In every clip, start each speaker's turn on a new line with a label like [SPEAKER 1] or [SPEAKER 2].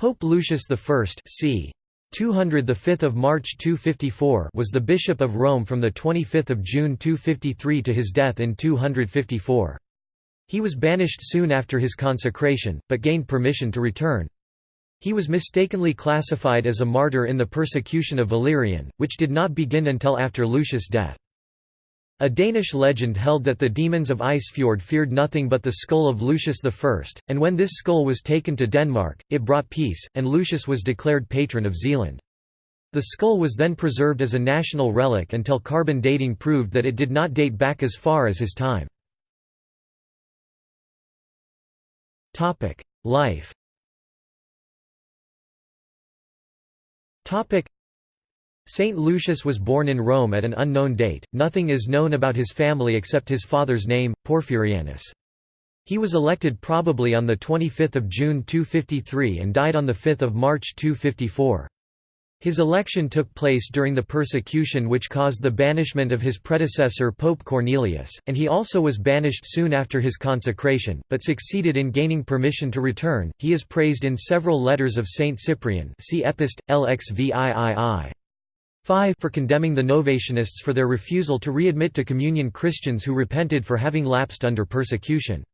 [SPEAKER 1] Pope Lucius I c. 200 the 5th of March 254 was the bishop of Rome from the 25th of June 253 to his death in 254. He was banished soon after his consecration, but gained permission to return. He was mistakenly classified as a martyr in the persecution of Valerian, which did not begin until after Lucius' death. A Danish legend held that the demons of Isefjord feared nothing but the skull of Lucius I, and when this skull was taken to Denmark, it brought peace, and Lucius was declared patron of Zealand. The skull was then preserved as a national relic until carbon dating proved that it did not date back as far as his time. Life Saint Lucius was born in Rome at an unknown date, nothing is known about his family except his father's name, Porphyrianus. He was elected probably on 25 June 253 and died on 5 March 254. His election took place during the persecution which caused the banishment of his predecessor Pope Cornelius, and he also was banished soon after his consecration, but succeeded in gaining permission to return. He is praised in several letters of Saint Cyprian see Epist, LXVIII. 5 for condemning the Novatianists for their refusal to readmit to communion Christians who repented for having lapsed under persecution.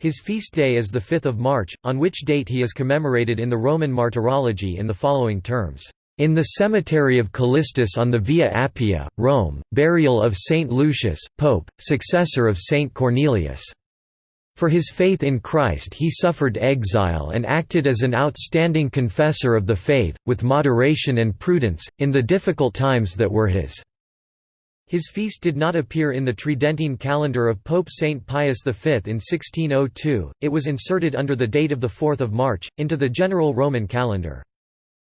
[SPEAKER 1] His feast day is 5 March, on which date he is commemorated in the Roman Martyrology in the following terms. In the cemetery of Callistus on the Via Appia, Rome, burial of Saint Lucius, Pope, successor of Saint Cornelius. For his faith in Christ he suffered exile and acted as an outstanding confessor of the faith, with moderation and prudence, in the difficult times that were his. His feast did not appear in the Tridentine calendar of Pope Saint Pius V in 1602, it was inserted under the date of 4 March, into the general Roman calendar.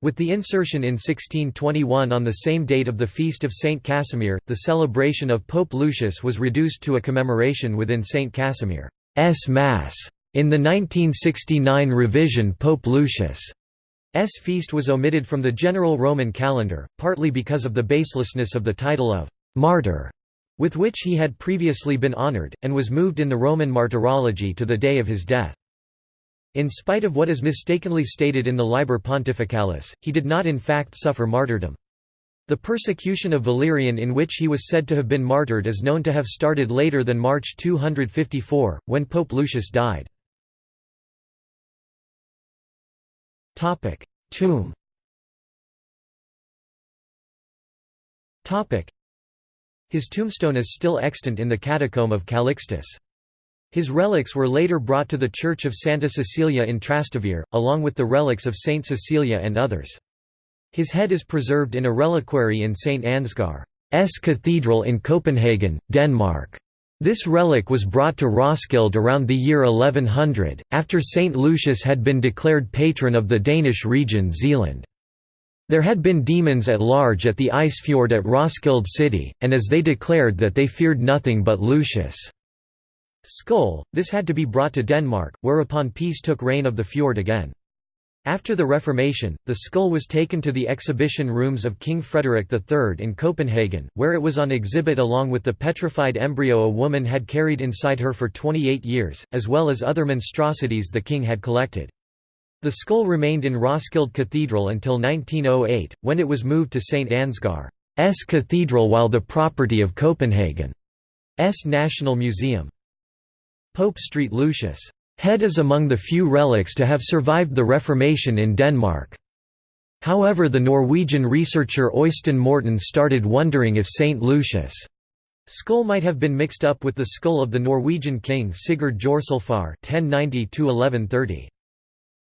[SPEAKER 1] With the insertion in 1621 on the same date of the feast of Saint Casimir, the celebration of Pope Lucius was reduced to a commemoration within Saint Casimir. S. Mass. In the 1969 revision Pope Lucius' S feast was omitted from the general Roman calendar, partly because of the baselessness of the title of «martyr», with which he had previously been honored, and was moved in the Roman martyrology to the day of his death. In spite of what is mistakenly stated in the Liber Pontificalis, he did not in fact suffer martyrdom. The persecution of Valerian in which he was said to have been martyred is known to have started later than March 254, when Pope Lucius died. Tomb His tombstone is still extant in the catacomb of Calixtus. His relics were later brought to the Church of Santa Cecilia in Trastevere, along with the relics of Saint Cecilia and others. His head is preserved in a reliquary in St. Ansgar's Cathedral in Copenhagen, Denmark. This relic was brought to Roskilde around the year 1100, after St. Lucius had been declared patron of the Danish region Zealand. There had been demons at large at the Isefjord at Roskilde city, and as they declared that they feared nothing but Lucius' skull, this had to be brought to Denmark, whereupon peace took reign of the fjord again. After the Reformation, the skull was taken to the exhibition rooms of King Frederick III in Copenhagen, where it was on exhibit along with the petrified embryo a woman had carried inside her for 28 years, as well as other monstrosities the king had collected. The skull remained in Roskilde Cathedral until 1908, when it was moved to St Ansgar's Cathedral while the property of Copenhagen's National Museum. Pope Street Lucius Head is among the few relics to have survived the Reformation in Denmark. However the Norwegian researcher Øystein Morten started wondering if St. Lucius' skull might have been mixed up with the skull of the Norwegian king Sigurd Jorsalfar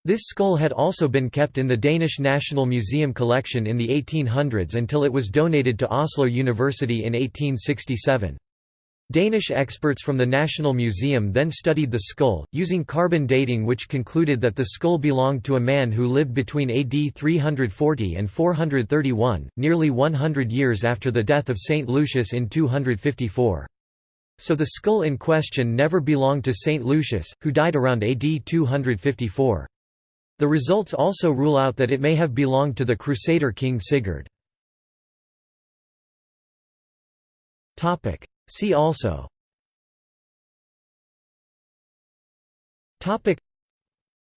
[SPEAKER 1] This skull had also been kept in the Danish National Museum collection in the 1800s until it was donated to Oslo University in 1867. Danish experts from the National Museum then studied the skull, using carbon dating which concluded that the skull belonged to a man who lived between AD 340 and 431, nearly 100 years after the death of St. Lucius in 254. So the skull in question never belonged to St. Lucius, who died around AD 254. The results also rule out that it may have belonged to the Crusader king Sigurd. See also. Topic.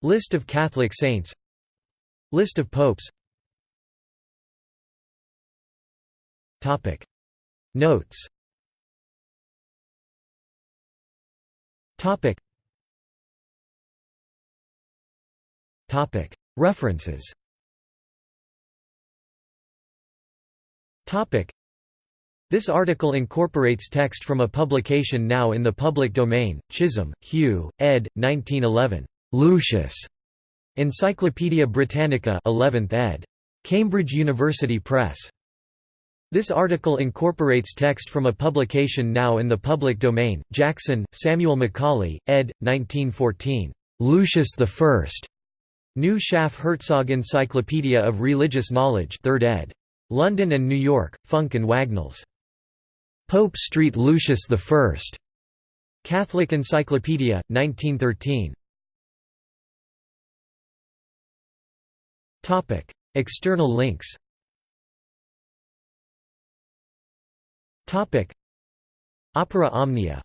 [SPEAKER 1] List of Catholic saints. List of popes. Topic. Notes. Topic, References This article incorporates text from a publication now in the public domain, Chisholm, Hugh, ed. 1911. Lucius. Encyclopædia Britannica 11th ed. Cambridge University Press. This article incorporates text from a publication now in the public domain, Jackson, Samuel Macaulay, ed. 1914. Lucius I. New Schaff Herzog Encyclopedia of Religious Knowledge 3rd ed. London and New York, Funk and Wagnalls. Pope Street Lucius I. Catholic Encyclopedia, 1913. Topic: External links Topic: Opera Omnia